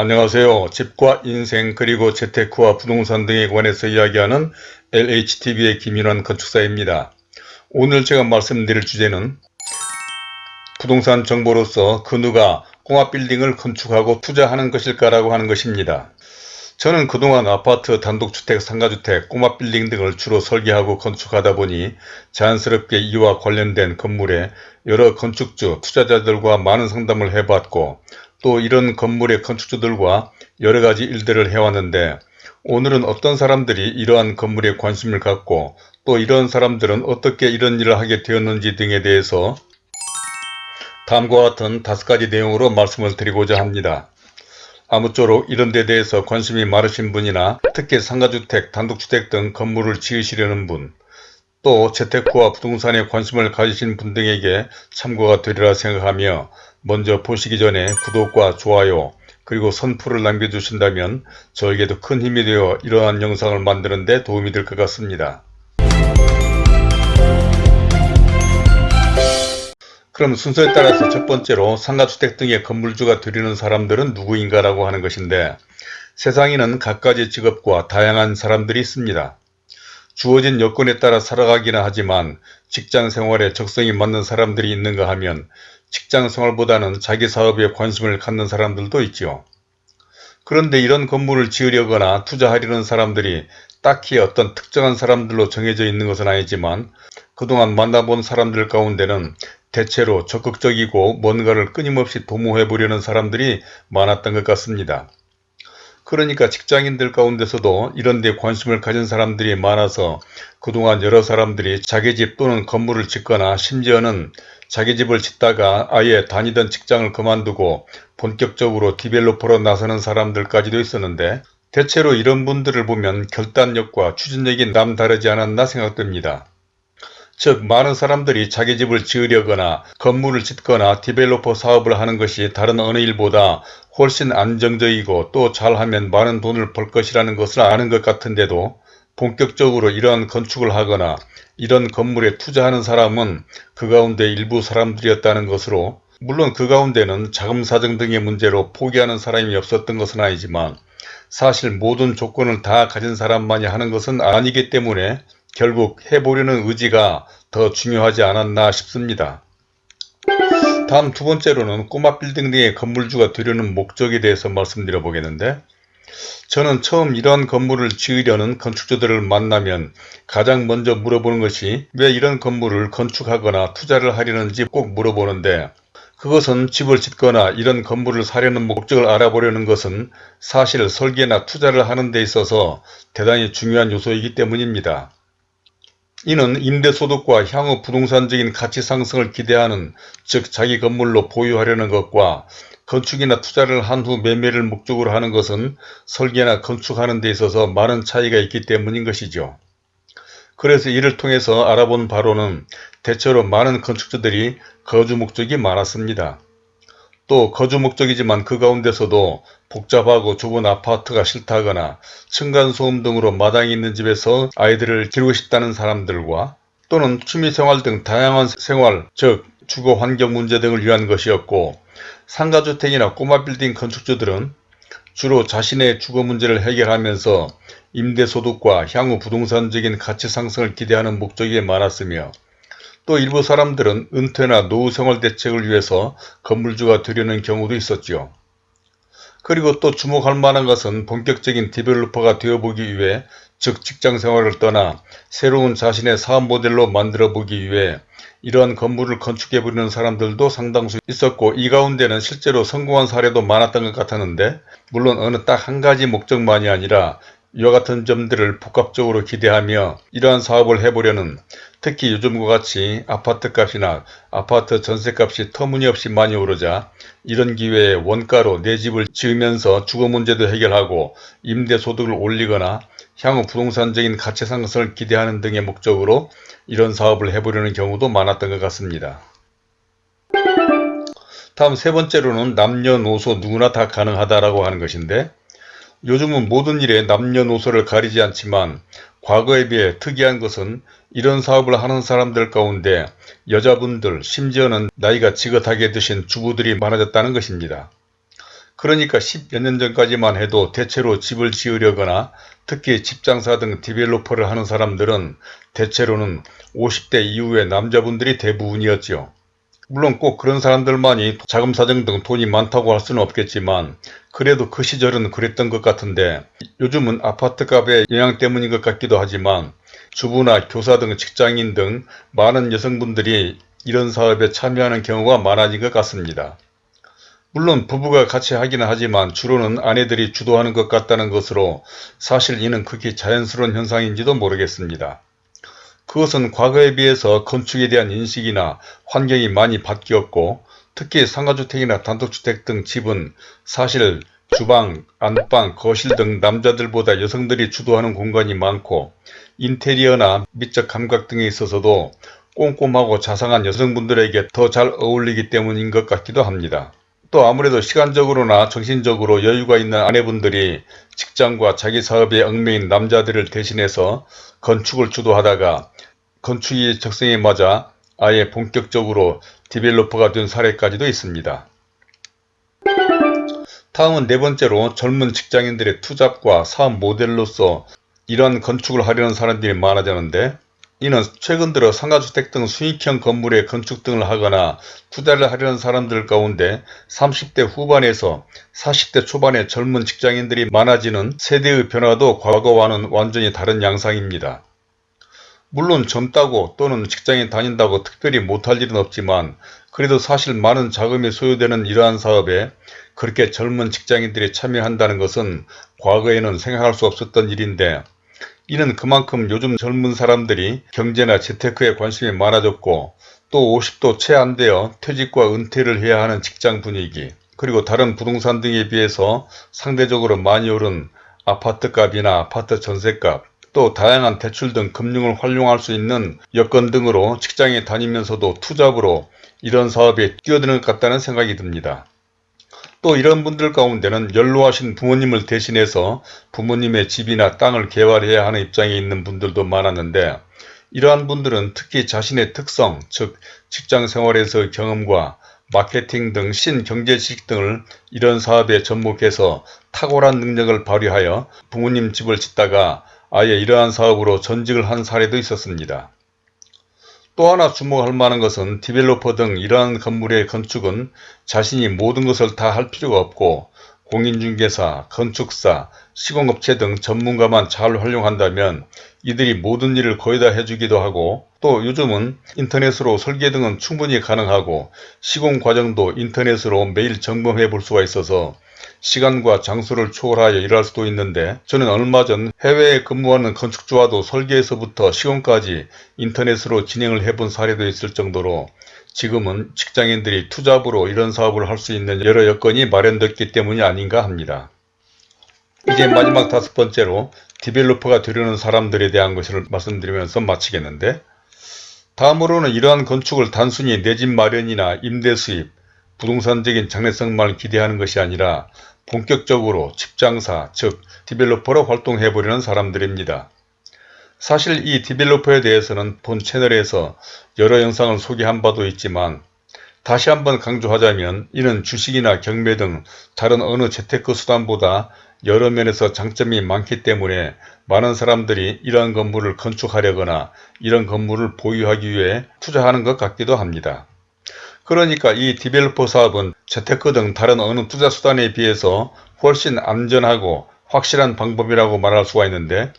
안녕하세요. 집과 인생 그리고 재테크와 부동산 등에 관해서 이야기하는 LHTV의 김윤환 건축사입니다. 오늘 제가 말씀드릴 주제는 부동산 정보로서 그 누가 공합빌딩을 건축하고 투자하는 것일까라고 하는 것입니다. 저는 그동안 아파트, 단독주택, 상가주택, 꼬마빌딩 등을 주로 설계하고 건축하다 보니 자연스럽게 이와 관련된 건물에 여러 건축주, 투자자들과 많은 상담을 해봤고 또 이런 건물의 건축주들과 여러가지 일들을 해왔는데 오늘은 어떤 사람들이 이러한 건물에 관심을 갖고 또 이런 사람들은 어떻게 이런 일을 하게 되었는지 등에 대해서 다음과 같은 다섯 가지 내용으로 말씀을 드리고자 합니다. 아무쪼록 이런 데 대해서 관심이 많으신 분이나 특히 상가주택, 단독주택 등 건물을 지으시려는 분, 또 재테크와 부동산에 관심을 가지신 분 등에게 참고가 되리라 생각하며 먼저 보시기 전에 구독과 좋아요 그리고 선풀을 남겨주신다면 저에게도 큰 힘이 되어 이러한 영상을 만드는 데 도움이 될 것 같습니다. 그럼 순서에 따라서 첫 번째로 상가주택 등의 건물주가 되려는 사람들은 누구인가 라고 하는 것인데 세상에는 갖가지 직업과 다양한 사람들이 있습니다. 주어진 여건에 따라 살아가기는 하지만 직장 생활에 적성이 맞는 사람들이 있는가 하면 직장 생활보다는 자기 사업에 관심을 갖는 사람들도 있지요. 그런데 이런 건물을 지으려거나 투자하려는 사람들이 딱히 어떤 특정한 사람들로 정해져 있는 것은 아니지만 그동안 만나본 사람들 가운데는 대체로 적극적이고 뭔가를 끊임없이 도모해 보려는 사람들이 많았던 것 같습니다. 그러니까 직장인들 가운데서도 이런 데 관심을 가진 사람들이 많아서 그동안 여러 사람들이 자기 집 또는 건물을 짓거나 심지어는 자기 집을 짓다가 아예 다니던 직장을 그만두고 본격적으로 디벨로퍼로 나서는 사람들까지도 있었는데 대체로 이런 분들을 보면 결단력과 추진력이 남다르지 않았나 생각됩니다. 즉 많은 사람들이 자기 집을 지으려거나 건물을 짓거나 디벨로퍼 사업을 하는 것이 다른 어느 일보다 훨씬 안정적이고 또 잘하면 많은 돈을 벌 것이라는 것을 아는 것 같은데도 본격적으로 이러한 건축을 하거나 이런 건물에 투자하는 사람은 그 가운데 일부 사람들이었다는 것으로 물론 그 가운데는 자금 사정 등의 문제로 포기하는 사람이 없었던 것은 아니지만 사실 모든 조건을 다 가진 사람만이 하는 것은 아니기 때문에 결국 해보려는 의지가 더 중요하지 않았나 싶습니다. 다음 두 번째로는 꼬마 빌딩 등의 건물주가 되려는 목적에 대해서 말씀드려 보겠는데 저는 처음 이런 건물을 지으려는 건축주들을 만나면 가장 먼저 물어보는 것이 왜 이런 건물을 건축하거나 투자를 하려는지 꼭 물어보는데 그것은 집을 짓거나 이런 건물을 사려는 목적을 알아보려는 것은 사실 설계나 투자를 하는 데 있어서 대단히 중요한 요소이기 때문입니다. 이는 임대소득과 향후 부동산적인 가치 상승을 기대하는 즉 자기 건물로 보유하려는 것과 건축이나 투자를 한 후 매매를 목적으로 하는 것은 설계나 건축하는 데 있어서 많은 차이가 있기 때문인 것이죠. 그래서 이를 통해서 알아본 바로는 대체로 많은 건축주들이 거주 목적이 많았습니다. 또 거주 목적이지만 그 가운데서도 복잡하고 좁은 아파트가 싫다거나 층간소음 등으로 마당이 있는 집에서 아이들을 기르고 싶다는 사람들과 또는 취미생활 등 다양한 생활 즉 주거 환경 문제 등을 위한 것이었고 상가주택이나 꼬마 빌딩 건축주들은 주로 자신의 주거 문제를 해결하면서 임대소득과 향후 부동산적인 가치 상승을 기대하는 목적이 많았으며 또 일부 사람들은 은퇴나 노후생활 대책을 위해서 건물주가 되려는 경우도 있었지요. 그리고 또 주목할 만한 것은 본격적인 디벨로퍼가 되어보기 위해 즉 직장생활을 떠나 새로운 자신의 사업 모델로 만들어 보기 위해 이러한 건물을 건축해 보려는 사람들도 상당수 있었고 이 가운데는 실제로 성공한 사례도 많았던 것 같았는데 물론 어느 딱 한 가지 목적만이 아니라 이와 같은 점들을 복합적으로 기대하며 이러한 사업을 해보려는 특히 요즘과 같이 아파트값이나 아파트 전세값이 터무니없이 많이 오르자 이런 기회에 원가로 내 집을 지으면서 주거 문제도 해결하고 임대소득을 올리거나 향후 부동산적인 가치 상승을 기대하는 등의 목적으로 이런 사업을 해보려는 경우도 많았던 것 같습니다. 다음 세 번째로는 남녀노소 누구나 다 가능하다라고 하는 것인데 요즘은 모든 일에 남녀노소를 가리지 않지만 과거에 비해 특이한 것은 이런 사업을 하는 사람들 가운데 여자분들 심지어는 나이가 지긋하게 드신 주부들이 많아졌다는 것입니다. 그러니까 10여 년 전까지만 해도 대체로 집을 지으려거나 특히 집장사 등 디벨로퍼를 하는 사람들은 대체로는 50대 이후의 남자분들이 대부분이었지요. 물론 꼭 그런 사람들만이 자금 사정 등 돈이 많다고 할 수는 없겠지만 그래도 그 시절은 그랬던 것 같은데 요즘은 아파트 값의 영향 때문인 것 같기도 하지만 주부나 교사 등 직장인 등 많은 여성분들이 이런 사업에 참여하는 경우가 많아진 것 같습니다. 물론 부부가 같이 하기는 하지만 주로는 아내들이 주도하는 것 같다는 것으로 사실 이는 극히 자연스러운 현상인지도 모르겠습니다. 그것은 과거에 비해서 건축에 대한 인식이나 환경이 많이 바뀌었고 특히 상가주택이나 단독주택 등 집은 사실 주방, 안방, 거실 등 남자들보다 여성들이 주도하는 공간이 많고 인테리어나 미적 감각 등에 있어서도 꼼꼼하고 자상한 여성분들에게 더 잘 어울리기 때문인 것 같기도 합니다. 또 아무래도 시간적으로나 정신적으로 여유가 있는 아내분들이 직장과 자기 사업에 얽매인 남자들을 대신해서 건축을 주도하다가 건축이 적성에 맞아 아예 본격적으로 디벨로퍼가 된 사례까지도 있습니다. 다음은 네 번째로 젊은 직장인들의 투잡과 사업 모델로서 이러한 건축을 하려는 사람들이 많아졌는데 이는 최근 들어 상가주택 등 수익형 건물의 건축 등을 하거나 투자를 하려는 사람들 가운데 30대 후반에서 40대 초반의 젊은 직장인들이 많아지는 세대의 변화도 과거와는 완전히 다른 양상입니다. 물론 젊다고 또는 직장에 다닌다고 특별히 못할 일은 없지만 그래도 사실 많은 자금이 소요되는 이러한 사업에 그렇게 젊은 직장인들이 참여한다는 것은 과거에는 생각할 수 없었던 일인데 이는 그만큼 요즘 젊은 사람들이 경제나 재테크에 관심이 많아졌고 또 50도 채 안 되어 퇴직과 은퇴를 해야 하는 직장 분위기 그리고 다른 부동산 등에 비해서 상대적으로 많이 오른 아파트값이나 아파트 전세값 또 다양한 대출 등 금융을 활용할 수 있는 여건 등으로 직장에 다니면서도 투잡으로 이런 사업에 뛰어드는 것 같다는 생각이 듭니다. 또 이런 분들 가운데는 연로하신 부모님을 대신해서 부모님의 집이나 땅을 개발해야 하는 입장에 있는 분들도 많았는데 이러한 분들은 특히 자신의 특성, 즉 직장생활에서의 경험과 마케팅 등 신경제 지식 등을 이런 사업에 접목해서 탁월한 능력을 발휘하여 부모님 집을 짓다가 아예 이러한 사업으로 전직을 한 사례도 있었습니다. 또 하나 주목할 만한 것은 디벨로퍼 등 이러한 건물의 건축은 자신이 모든 것을 다 할 필요가 없고 공인중개사, 건축사, 시공업체 등 전문가만 잘 활용한다면 이들이 모든 일을 거의 다 해주기도 하고 또 요즘은 인터넷으로 설계 등은 충분히 가능하고 시공 과정도 인터넷으로 매일 점검해 볼 수가 있어서 시간과 장소를 초월하여 일할 수도 있는데 저는 얼마 전 해외에 근무하는 건축주와도 설계에서부터 시공까지 인터넷으로 진행을 해본 사례도 있을 정도로 지금은 직장인들이 투잡으로 이런 사업을 할 수 있는 여러 여건이 마련됐기 때문이 아닌가 합니다. 이제 마지막 다섯 번째로 디벨로퍼가 되려는 사람들에 대한 것을 말씀드리면서 마치겠는데 다음으로는 이러한 건축을 단순히 내 집 마련이나 임대 수입, 부동산적인 장래성만 기대하는 것이 아니라 본격적으로 집장사 즉 디벨로퍼로 활동해 보려는 사람들입니다. 사실 이 디벨로퍼에 대해서는 본 채널에서 여러 영상을 소개한 바도 있지만 다시 한번 강조하자면 이는 주식이나 경매 등 다른 어느 재테크 수단보다 여러 면에서 장점이 많기 때문에 많은 사람들이 이러한 건물을 건축하려거나 이런 건물을 보유하기 위해 투자하는 것 같기도 합니다. 그러니까 이 디벨로퍼 사업은 재테크 등 다른 어느 투자 수단에 비해서 훨씬 안전하고 확실한 방법이라고 말할 수가 있는데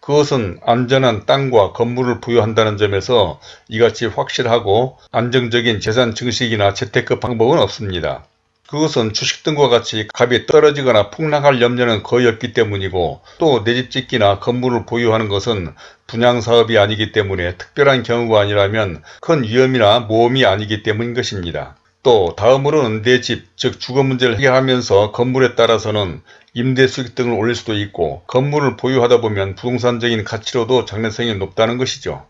그것은 안전한 땅과 건물을 부여한다는 점에서 이같이 확실하고 안정적인 재산 증식이나 재테크 방법은 없습니다. 그것은 주식 등과 같이 값이 떨어지거나 폭락할 염려는 거의 없기 때문이고 또 내 집 짓기나 건물을 보유하는 것은 분양사업이 아니기 때문에 특별한 경우가 아니라면 큰 위험이나 모험이 아니기 때문인 것입니다. 또 다음으로는 내 집, 즉 주거 문제를 해결하면서 건물에 따라서는 임대 수익 등을 올릴 수도 있고 건물을 보유하다 보면 부동산적인 가치로도 장래성이 높다는 것이죠.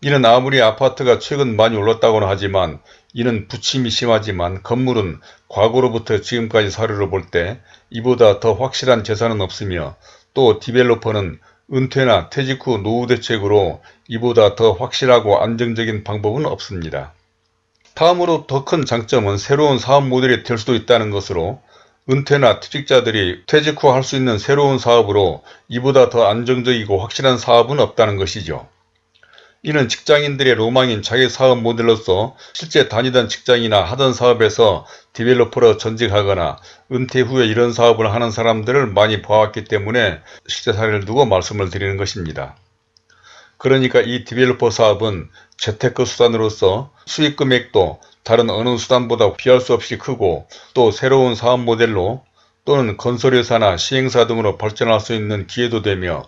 이는 아무리 아파트가 최근 많이 올랐다고는 하지만 이는 부침이 심하지만 건물은 과거로부터 지금까지 사료를 볼 때 이보다 더 확실한 재산은 없으며 또 디벨로퍼는 은퇴나 퇴직 후 노후 대책으로 이보다 더 확실하고 안정적인 방법은 없습니다. 다음으로 더 큰 장점은 새로운 사업 모델이 될 수도 있다는 것으로 은퇴나 퇴직자들이 퇴직 후 할 수 있는 새로운 사업으로 이보다 더 안정적이고 확실한 사업은 없다는 것이죠. 이는 직장인들의 로망인 자기 사업 모델로서 실제 다니던 직장이나 하던 사업에서 디벨로퍼로 전직하거나 은퇴 후에 이런 사업을 하는 사람들을 많이 봐왔기 때문에 실제 사례를 두고 말씀을 드리는 것입니다. 그러니까 이 디벨로퍼 사업은 재테크 수단으로서 수익 금액도 다른 어느 수단보다 비할 수 없이 크고 또 새로운 사업 모델로 또는 건설회사나 시행사 등으로 발전할 수 있는 기회도 되며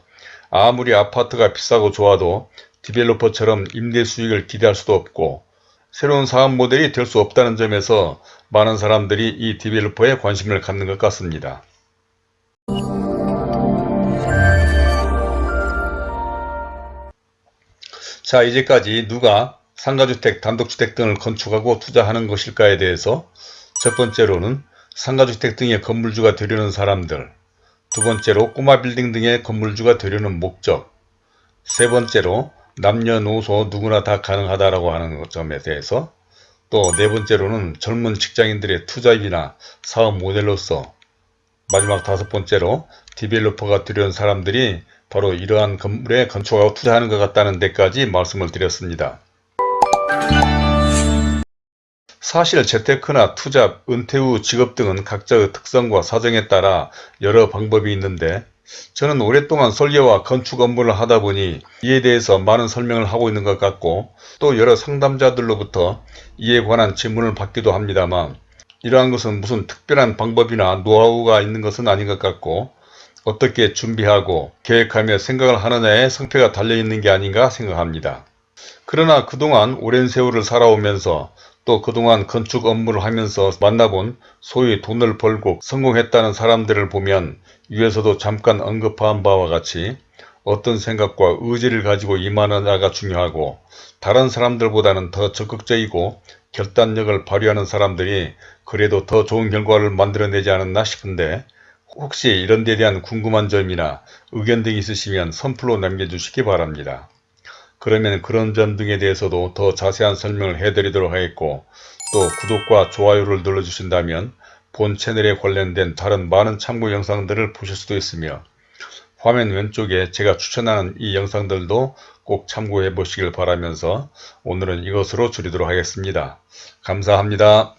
아무리 아파트가 비싸고 좋아도 디벨로퍼처럼 임대 수익을 기대할 수도 없고 새로운 사업 모델이 될 수 없다는 점에서 많은 사람들이 이 디벨로퍼에 관심을 갖는 것 같습니다. 자 이제까지 누가 상가주택, 단독주택 등을 건축하고 투자하는 것일까에 대해서 첫 번째로는 상가주택 등의 건물주가 되려는 사람들 두 번째로 꼬마 빌딩 등의 건물주가 되려는 목적 세 번째로 남녀노소 누구나 다 가능하다라고 하는 점에 대해서 또 네 번째로는 젊은 직장인들의 투잡이나 사업 모델로서 마지막 다섯 번째로 디벨로퍼가 되려는 사람들이 바로 이러한 건물에 건축하고 투자하는 것 같다는 데까지 말씀을 드렸습니다. 사실 재테크나 투자, 은퇴 후 직업 등은 각자의 특성과 사정에 따라 여러 방법이 있는데 저는 오랫동안 설계와 건축 업무를 하다 보니 이에 대해서 많은 설명을 하고 있는 것 같고 또 여러 상담자들로부터 이에 관한 질문을 받기도 합니다만 이러한 것은 무슨 특별한 방법이나 노하우가 있는 것은 아닌 것 같고 어떻게 준비하고 계획하며 생각을 하느냐에 성패가 달려있는 게 아닌가 생각합니다. 그러나 그동안 오랜 세월을 살아오면서 또 그동안 건축 업무를 하면서 만나본 소위 돈을 벌고 성공했다는 사람들을 보면 위에서도 잠깐 언급한 바와 같이 어떤 생각과 의지를 가지고 임하느냐가 중요하고 다른 사람들보다는 더 적극적이고 결단력을 발휘하는 사람들이 그래도 더 좋은 결과를 만들어내지 않았나 싶은데 혹시 이런 데 대한 궁금한 점이나 의견 등이 있으시면 선플로 남겨주시기 바랍니다. 그러면 그런 점 등에 대해서도 더 자세한 설명을 해드리도록 하겠고 또 구독과 좋아요를 눌러주신다면 본 채널에 관련된 다른 많은 참고 영상들을 보실 수도 있으며 화면 왼쪽에 제가 추천하는 이 영상들도 꼭 참고해 보시길 바라면서 오늘은 이것으로 줄이도록 하겠습니다. 감사합니다.